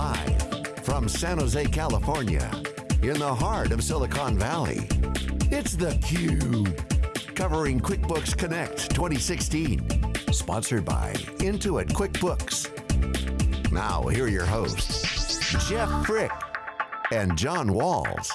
Live from San Jose, California, in the heart of Silicon Valley, it's theCUBE. Covering QuickBooks Connect 2016. Sponsored by Intuit QuickBooks. Now, here are your hosts, Jeff Frick and John Walls.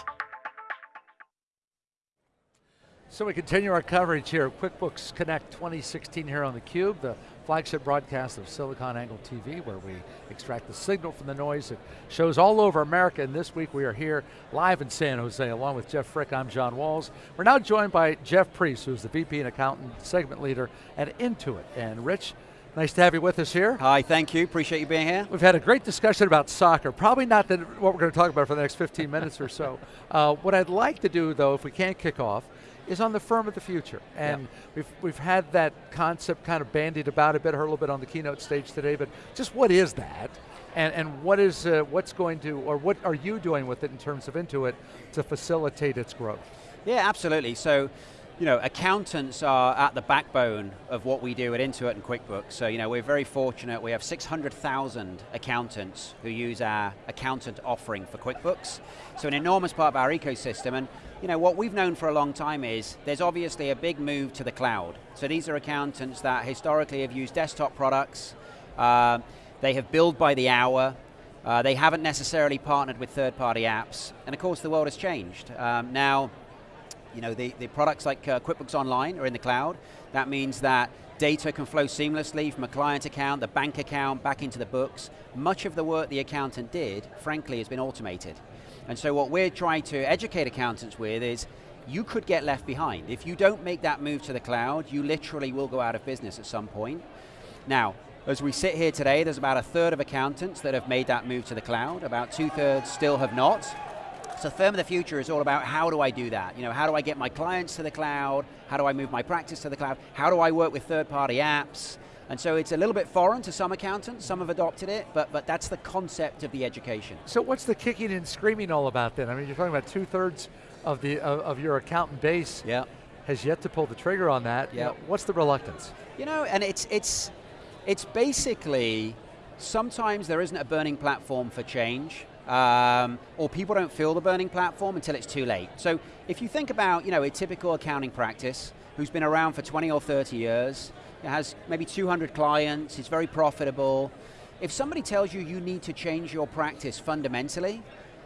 So we continue our coverage here QuickBooks Connect 2016 here on theCUBE, the flagship broadcast of SiliconANGLE TV where we extract the signal from the noise. It shows all over America and this week we are here live in San Jose along with Jeff Frick, I'm John Walls. We're now joined by Jeff Priest who's the VP and Accountant Segment Leader at Intuit. And Rich, Nice to have you with us here. Hi, thank you, appreciate you being here. We've had a great discussion about soccer, probably not the, what we're going to talk about for the next 15 minutes or so. Uh, what I'd like to do though, if we can't kick off, is on the firm of the future. And yep. we've, we've had that concept kind of bandied about a bit, heard a little bit on the keynote stage today, but just what is that? And, and what is, uh, what's going to, or what are you doing with it in terms of Intuit to facilitate its growth? Yeah, absolutely. So, you know, accountants are at the backbone of what we do at Intuit and QuickBooks. So, you know, we're very fortunate. We have 600,000 accountants who use our accountant offering for QuickBooks. So an enormous part of our ecosystem. And, you know, what we've known for a long time is there's obviously a big move to the cloud. So these are accountants that historically have used desktop products. Uh, they have billed by the hour. Uh, they haven't necessarily partnered with third-party apps. And of course, the world has changed. Um, now, you know, the, the products like uh, QuickBooks Online are in the cloud. That means that data can flow seamlessly from a client account, the bank account, back into the books. Much of the work the accountant did, frankly, has been automated. And so what we're trying to educate accountants with is, you could get left behind. If you don't make that move to the cloud, you literally will go out of business at some point. Now, as we sit here today, there's about a third of accountants that have made that move to the cloud, about two thirds still have not. So Firm of the Future is all about how do I do that? You know, how do I get my clients to the cloud? How do I move my practice to the cloud? How do I work with third-party apps? And so it's a little bit foreign to some accountants, some have adopted it, but, but that's the concept of the education. So what's the kicking and screaming all about then? I mean, you're talking about two-thirds of, the, of, of, your accountant base yeah. has yet to pull the trigger on that. Yeah. what's the reluctance? You know, and it's, it's, it's basically, sometimes there isn't a burning platform for change, um, or people don't feel the burning platform until it's too late. So if you think about you know, a typical accounting practice who's been around for 20 or 30 years, it has maybe 200 clients, it's very profitable. If somebody tells you you need to change your practice fundamentally,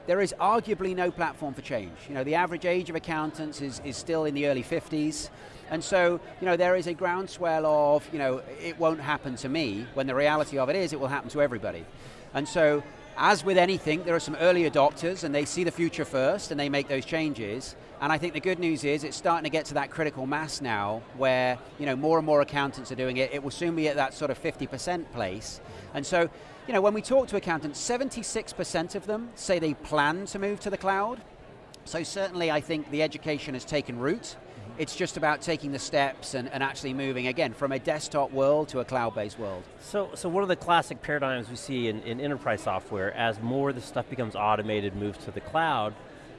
there is arguably no platform for change. You know, the average age of accountants is, is still in the early 50s, and so, you know, there is a groundswell of, you know, it won't happen to me, when the reality of it is it will happen to everybody. And so, as with anything, there are some early adopters and they see the future first and they make those changes. And I think the good news is it's starting to get to that critical mass now where you know, more and more accountants are doing it. It will soon be at that sort of 50% place. And so, you know, when we talk to accountants, 76% of them say they plan to move to the cloud. So certainly I think the education has taken root. It's just about taking the steps and, and actually moving, again, from a desktop world to a cloud-based world. So, so one of the classic paradigms we see in, in enterprise software, as more of the stuff becomes automated, moves to the cloud,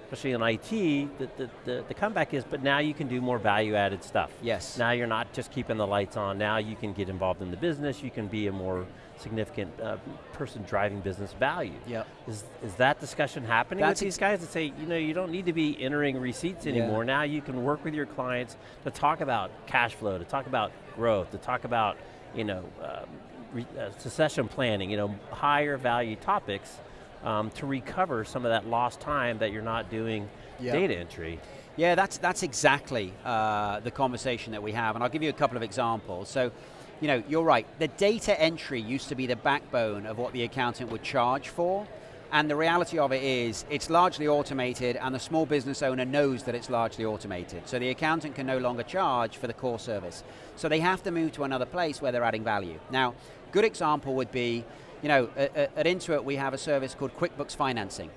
especially in IT, the, the, the, the, comeback is, but now you can do more value added stuff. Yes. Now you're not just keeping the lights on, now you can get involved in the business, you can be a more significant uh, person driving business value. Yep. Is, is that discussion happening That's with these guys that say, you know, you don't need to be entering receipts anymore, yeah. now you can work with your clients to talk about cash flow, to talk about growth, to talk about, you know, um, uh, succession planning, you know, higher value topics um, to recover some of that lost time that you're not doing yep. data entry. Yeah, that's, that's exactly uh, the conversation that we have, and I'll give you a couple of examples. So, you know, you're right, the data entry used to be the backbone of what the accountant would charge for, and the reality of it is, it's largely automated and the small business owner knows that it's largely automated. So the accountant can no longer charge for the core service. So they have to move to another place where they're adding value. Now, good example would be, you know, at, at Intuit we have a service called QuickBooks Financing.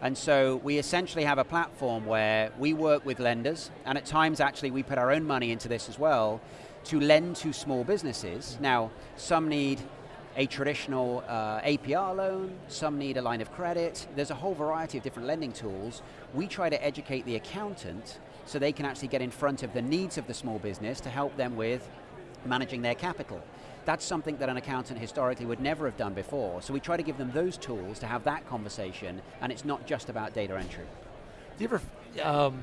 And so we essentially have a platform where we work with lenders, and at times actually we put our own money into this as well, to lend to small businesses. Now, some need a traditional uh, APR loan, some need a line of credit. There's a whole variety of different lending tools. We try to educate the accountant so they can actually get in front of the needs of the small business to help them with managing their capital. that's something that an accountant historically would never have done before. So we try to give them those tools to have that conversation, and it's not just about data entry. Do you ever, um,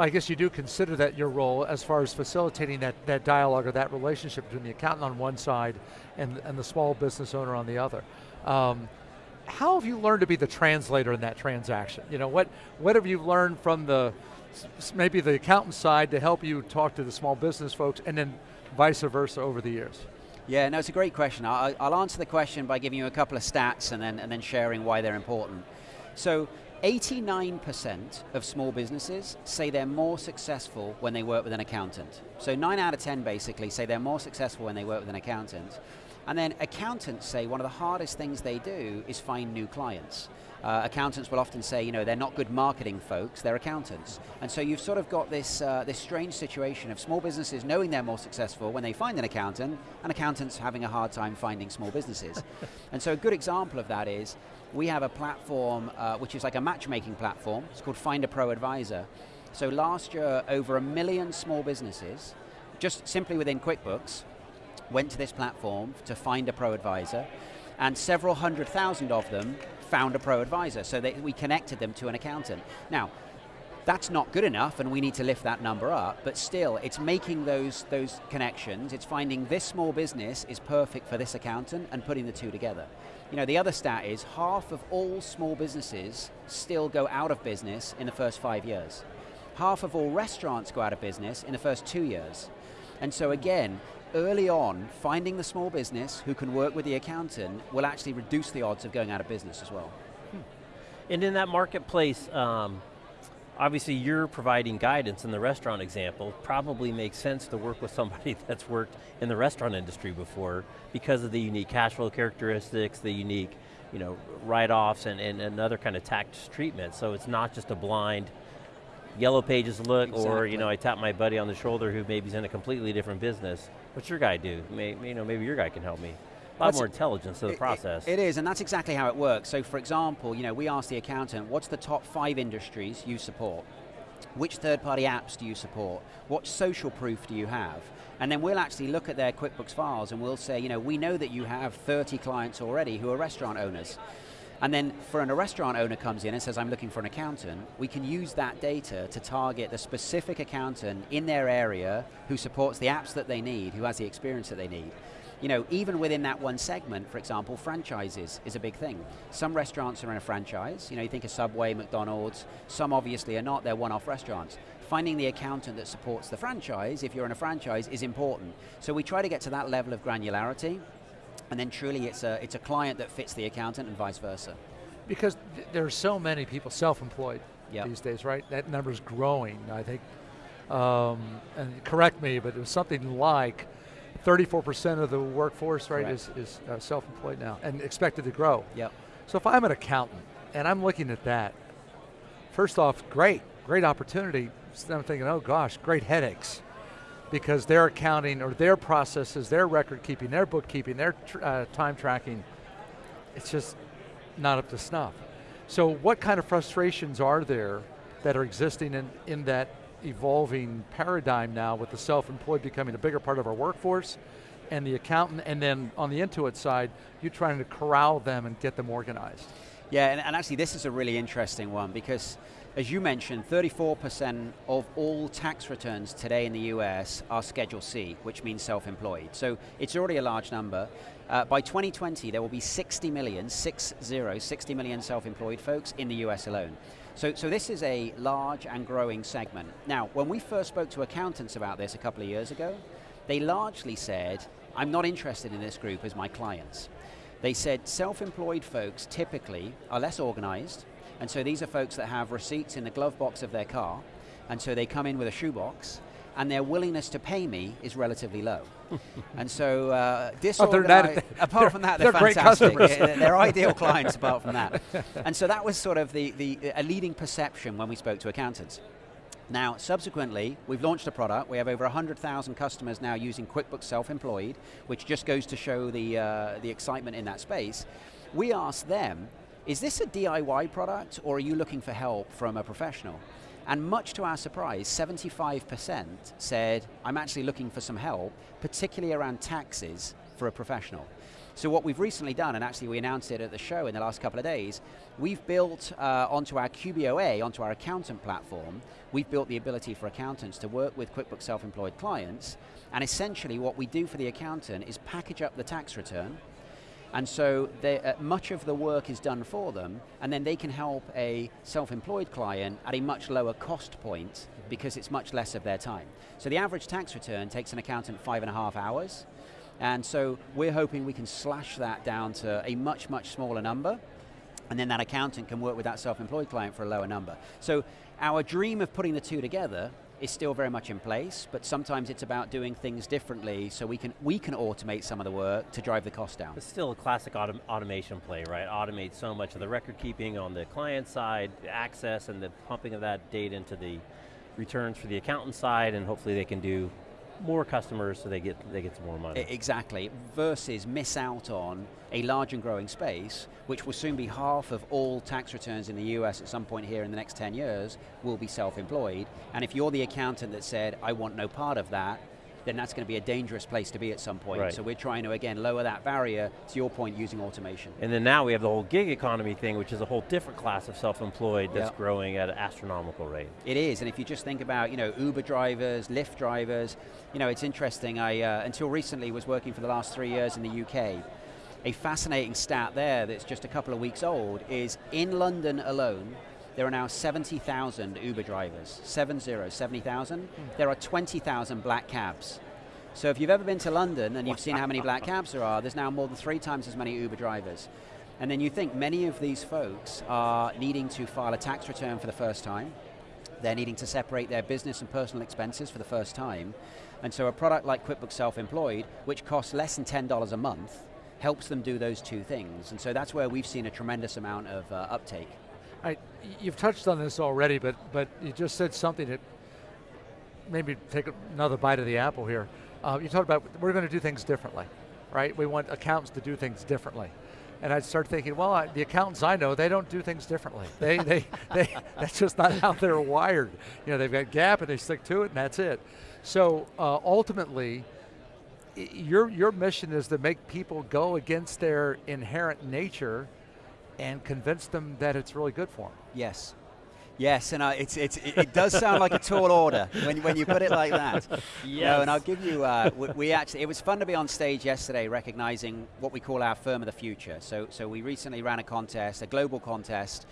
I guess you do consider that your role as far as facilitating that, that dialogue or that relationship between the accountant on one side and, and the small business owner on the other. Um, how have you learned to be the translator in that transaction? You know, what, what have you learned from the, maybe the accountant side to help you talk to the small business folks and then vice versa over the years? Yeah, no, it's a great question. I'll, I'll answer the question by giving you a couple of stats and then, and then sharing why they're important. So 89% of small businesses say they're more successful when they work with an accountant. So 9 out of 10 basically say they're more successful when they work with an accountant. And then accountants say one of the hardest things they do is find new clients. Uh, accountants will often say, you know, they're not good marketing folks, they're accountants. And so you've sort of got this, uh, this strange situation of small businesses knowing they're more successful when they find an accountant, and accountants having a hard time finding small businesses. and so a good example of that is, we have a platform uh, which is like a matchmaking platform, it's called Find a ProAdvisor. So last year, over a million small businesses, just simply within QuickBooks, went to this platform to find a pro advisor, and several hundred thousand of them found a pro advisor. So they, we connected them to an accountant. Now, that's not good enough and we need to lift that number up, but still, it's making those, those connections, it's finding this small business is perfect for this accountant and putting the two together. You know, the other stat is half of all small businesses still go out of business in the first five years. Half of all restaurants go out of business in the first two years. And so again, early on, finding the small business who can work with the accountant will actually reduce the odds of going out of business as well. Hmm. And in that marketplace, um, obviously you're providing guidance in the restaurant example, probably makes sense to work with somebody that's worked in the restaurant industry before because of the unique cash flow characteristics, the unique you know, write-offs and, and, and other kind of tax treatment. So it's not just a blind, yellow pages look, exactly. or you know, I tap my buddy on the shoulder who maybe is in a completely different business. What's your guy do? Maybe, you know, maybe your guy can help me. A lot that's more intelligence to the it, process. It, it is, and that's exactly how it works. So for example, you know, we ask the accountant, what's the top five industries you support? Which third-party apps do you support? What social proof do you have? And then we'll actually look at their QuickBooks files and we'll say, you know, we know that you have 30 clients already who are restaurant owners. And then for when a restaurant owner comes in and says, I'm looking for an accountant, we can use that data to target the specific accountant in their area who supports the apps that they need, who has the experience that they need. You know, even within that one segment, for example, franchises is a big thing. Some restaurants are in a franchise, you know, you think of Subway, McDonald's, some obviously are not, they're one-off restaurants. Finding the accountant that supports the franchise, if you're in a franchise, is important. So we try to get to that level of granularity, and then truly it's a, it's a client that fits the accountant and vice versa. Because th there are so many people self-employed yep. these days, right? That number's growing, I think. Um, and correct me, but it was something like 34% of the workforce, right, Correct. is, is uh, self-employed now and expected to grow. Yep. So if I'm an accountant and I'm looking at that, first off, great, great opportunity. So I'm thinking, oh gosh, great headaches because their accounting or their processes, their record keeping, their bookkeeping, their tr uh, time tracking, it's just not up to snuff. So what kind of frustrations are there that are existing in, in that evolving paradigm now with the self-employed becoming a bigger part of our workforce and the accountant, and then on the Intuit side, you're trying to corral them and get them organized. Yeah, and, and actually this is a really interesting one because as you mentioned, 34% of all tax returns today in the US are Schedule C, which means self-employed. So it's already a large number. Uh, by 2020, there will be 60 million, six zero, 60 million self-employed folks in the US alone. So, so this is a large and growing segment. Now, when we first spoke to accountants about this a couple of years ago, they largely said, I'm not interested in this group as my clients. They said self-employed folks typically are less organized, and so these are folks that have receipts in the glove box of their car, and so they come in with a shoebox, and their willingness to pay me is relatively low. and so uh, disorganized, oh, apart from that, they're, they're fantastic. they're, they're ideal clients apart from that. And so that was sort of the, the, a leading perception when we spoke to accountants. Now, subsequently, we've launched a product. We have over 100,000 customers now using QuickBooks Self-Employed, which just goes to show the, uh, the excitement in that space. We asked them, is this a DIY product or are you looking for help from a professional? And much to our surprise, 75% said, I'm actually looking for some help, particularly around taxes for a professional. So what we've recently done, and actually we announced it at the show in the last couple of days, we've built uh, onto our QBOA, onto our accountant platform, we've built the ability for accountants to work with QuickBooks Self-Employed clients, and essentially what we do for the accountant is package up the tax return, and so uh, much of the work is done for them, and then they can help a self-employed client at a much lower cost point because it's much less of their time. So the average tax return takes an accountant five and a half hours, and so we're hoping we can slash that down to a much, much smaller number, and then that accountant can work with that self-employed client for a lower number. So our dream of putting the two together is still very much in place, but sometimes it's about doing things differently so we can, we can automate some of the work to drive the cost down. It's still a classic autom automation play, right? Automate so much of the record keeping on the client side, the access and the pumping of that data into the returns for the accountant side, and hopefully they can do more customers so they get, they get some more money. Exactly, versus miss out on a large and growing space, which will soon be half of all tax returns in the US at some point here in the next 10 years, will be self-employed. And if you're the accountant that said, I want no part of that, then that's going to be a dangerous place to be at some point. Right. So we're trying to, again, lower that barrier, to your point, using automation. And then now we have the whole gig economy thing, which is a whole different class of self-employed that's growing at an astronomical rate. It is, and if you just think about, you know, Uber drivers, Lyft drivers, you know, it's interesting, I, uh, until recently, was working for the last three years in the UK. A fascinating stat there that's just a couple of weeks old is in London alone, there are now 70,000 Uber drivers, 70, 70,000. There are 20,000 black cabs. So if you've ever been to London and you've seen how many black cabs there are, there's now more than three times as many Uber drivers. And then you think many of these folks are needing to file a tax return for the first time. They're needing to separate their business and personal expenses for the first time. And so a product like QuickBooks Self-Employed, which costs less than $10 a month, helps them do those two things. And so that's where we've seen a tremendous amount of uh, uptake. I, you've touched on this already, but, but you just said something that maybe take another bite of the apple here. Uh, you talked about we're going to do things differently, right? We want accountants to do things differently. And I start thinking, well, I, the accountants I know, they don't do things differently. They, they, they, that's just not how they're wired. You know, they've got GAAP and they stick to it and that's it. So uh, ultimately, your, your mission is to make people go against their inherent nature and convince them that it's really good for them. Yes. Yes, and uh, it's, it's, it does sound like a tall order when, when you put it like that. Yes. No, and I'll give you, uh, we, we, actually, it was fun to be on stage yesterday recognizing what we call our firm of the future. So, so we recently ran a contest, a global contest,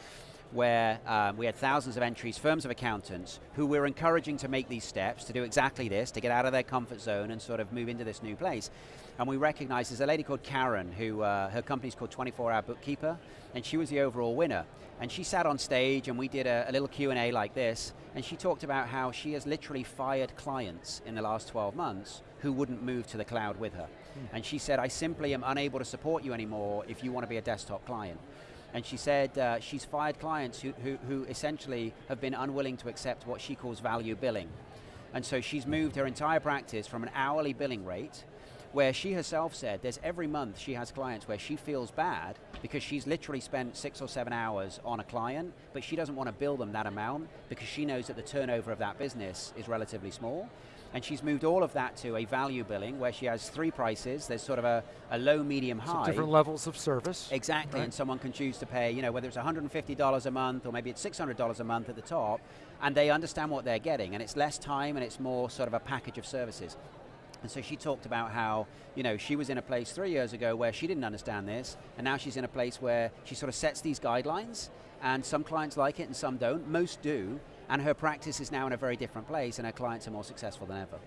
where um, we had thousands of entries, firms of accountants, who we're encouraging to make these steps, to do exactly this, to get out of their comfort zone and sort of move into this new place. And we recognize there's a lady called Karen, who uh, her company's called 24 Hour Bookkeeper, and she was the overall winner. And she sat on stage and we did a, a little Q&A like this, and she talked about how she has literally fired clients in the last 12 months who wouldn't move to the cloud with her. Mm. And she said, I simply am unable to support you anymore if you want to be a desktop client. And she said uh, she's fired clients who, who, who essentially have been unwilling to accept what she calls value billing. And so she's moved her entire practice from an hourly billing rate where she herself said there's every month she has clients where she feels bad because she's literally spent six or seven hours on a client, but she doesn't want to bill them that amount because she knows that the turnover of that business is relatively small. And she's moved all of that to a value billing where she has three prices. There's sort of a, a low, medium, high. So different levels of service. Exactly, right. and someone can choose to pay, you know, whether it's $150 a month or maybe it's $600 a month at the top, and they understand what they're getting, and it's less time and it's more sort of a package of services. And so she talked about how, you know, she was in a place three years ago where she didn't understand this, and now she's in a place where she sort of sets these guidelines, and some clients like it and some don't, most do, and her practice is now in a very different place, and her clients are more successful than ever.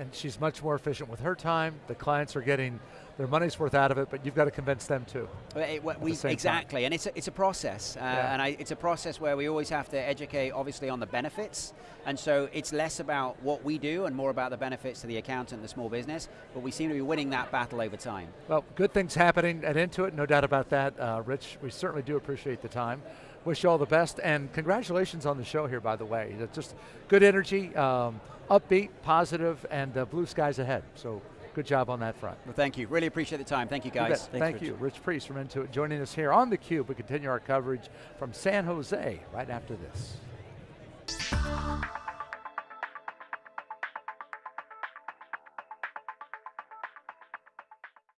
And she's much more efficient with her time, the clients are getting their money's worth out of it, but you've got to convince them too. It, we, exactly, time. and it's a, it's a process, uh, yeah. and I, it's a process where we always have to educate, obviously, on the benefits, and so it's less about what we do and more about the benefits to the accountant the small business, but we seem to be winning that battle over time. Well, good things happening at Intuit, no doubt about that. Uh, Rich, we certainly do appreciate the time. Wish you all the best, and congratulations on the show here, by the way. It's just good energy, um, upbeat, positive, and uh, blue skies ahead. So Good job on that front. Well, thank you. Really appreciate the time. Thank you, guys. You thank Rich. you. Rich Priest from Intuit joining us here on theCUBE. We continue our coverage from San Jose right after this.